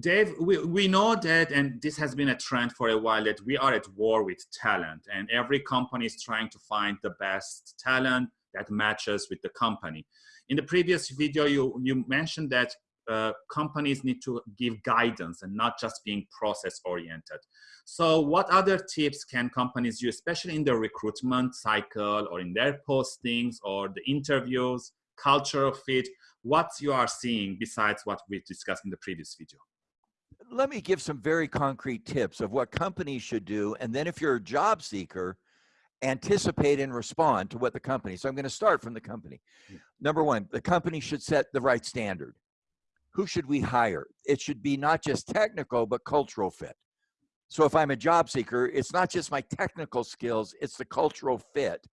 Dave, we, we know that, and this has been a trend for a while, that we are at war with talent, and every company is trying to find the best talent that matches with the company. In the previous video, you, you mentioned that uh, companies need to give guidance and not just being process oriented. So what other tips can companies use, especially in the recruitment cycle or in their postings or the interviews, cultural fit, what you are seeing besides what we discussed in the previous video? Let me give some very concrete tips of what companies should do. And then if you're a job seeker, anticipate and respond to what the company. So I'm going to start from the company. Hmm. Number one, the company should set the right standard. Who should we hire? It should be not just technical, but cultural fit. So if I'm a job seeker, it's not just my technical skills, it's the cultural fit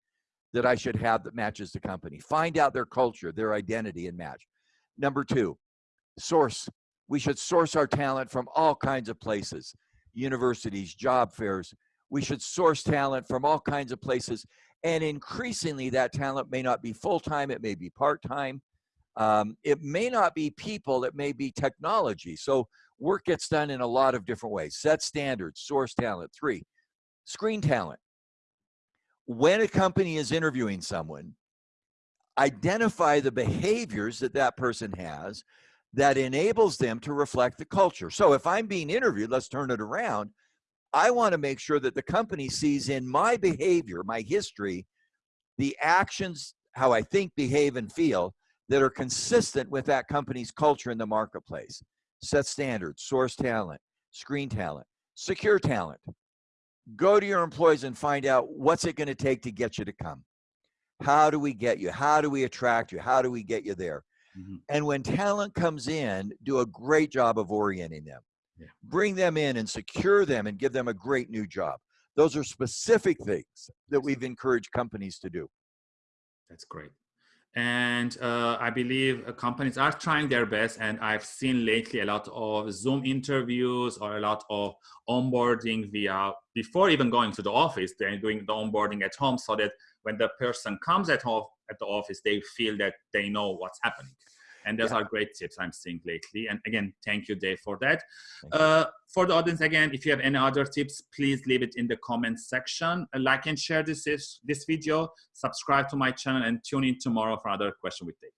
that I should have that matches the company. Find out their culture, their identity, and match. Number two, source we should source our talent from all kinds of places, universities, job fairs. We should source talent from all kinds of places. And increasingly, that talent may not be full-time, it may be part-time. Um, it may not be people, it may be technology. So work gets done in a lot of different ways. Set standards, source talent. Three, screen talent. When a company is interviewing someone, identify the behaviors that that person has that enables them to reflect the culture. So if I'm being interviewed, let's turn it around. I want to make sure that the company sees in my behavior, my history, the actions, how I think, behave, and feel that are consistent with that company's culture in the marketplace. Set standards, source talent, screen talent, secure talent. Go to your employees and find out what's it going to take to get you to come. How do we get you? How do we attract you? How do we get you there? Mm-hmm. And when talent comes in, do a great job of orienting them. Yeah. Bring them in and secure them and give them a great new job. Those are specific things that we've encouraged companies to do. That's great. And uh, I believe uh, companies are trying their best. And I've seen lately a lot of Zoom interviews or a lot of onboarding via, before even going to the office, they're doing the onboarding at home so that when the person comes at home at the office, they feel that they know what's happening. And those yeah. are great tips I'm seeing lately. And again, thank you, Dave, for that. Uh, for the audience, again, if you have any other tips, please leave it in the comments section. Uh, like and share this, this video, subscribe to my channel, and tune in tomorrow for another question with Dave.